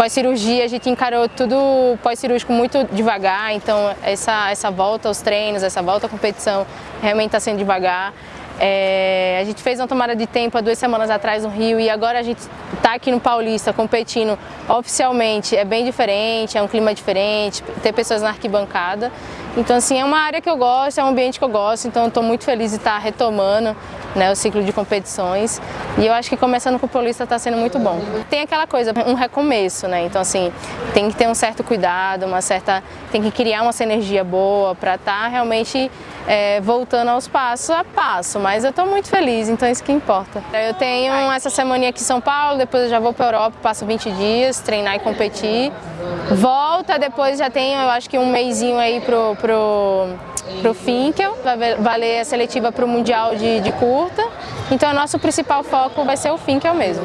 Pós-cirurgia, a gente encarou tudo pós-cirúrgico muito devagar, então essa, essa volta aos treinos, essa volta à competição realmente está sendo devagar. É, a gente fez uma tomada de tempo há duas semanas atrás no Rio e agora a gente está aqui no Paulista competindo oficialmente. É bem diferente, é um clima diferente, ter pessoas na arquibancada. Então assim, é uma área que eu gosto, é um ambiente que eu gosto, então estou muito feliz de estar retomando né, o ciclo de competições e eu acho que começando com o Paulista está sendo muito bom. Tem aquela coisa, um recomeço, né? então assim, tem que ter um certo cuidado, uma certa, tem que criar uma sinergia boa para estar tá realmente é, voltando aos passos a passo, mas eu estou muito feliz, então é isso que importa. Eu tenho essa semana aqui em São Paulo, depois eu já vou para a Europa, passo 20 dias, treinar e competir. Volta, depois já tenho, eu acho que um mêsinho aí pro, pro, pro Finkel, vai valer a seletiva para o Mundial de, de curta. Então o nosso principal foco vai ser o Finkel mesmo.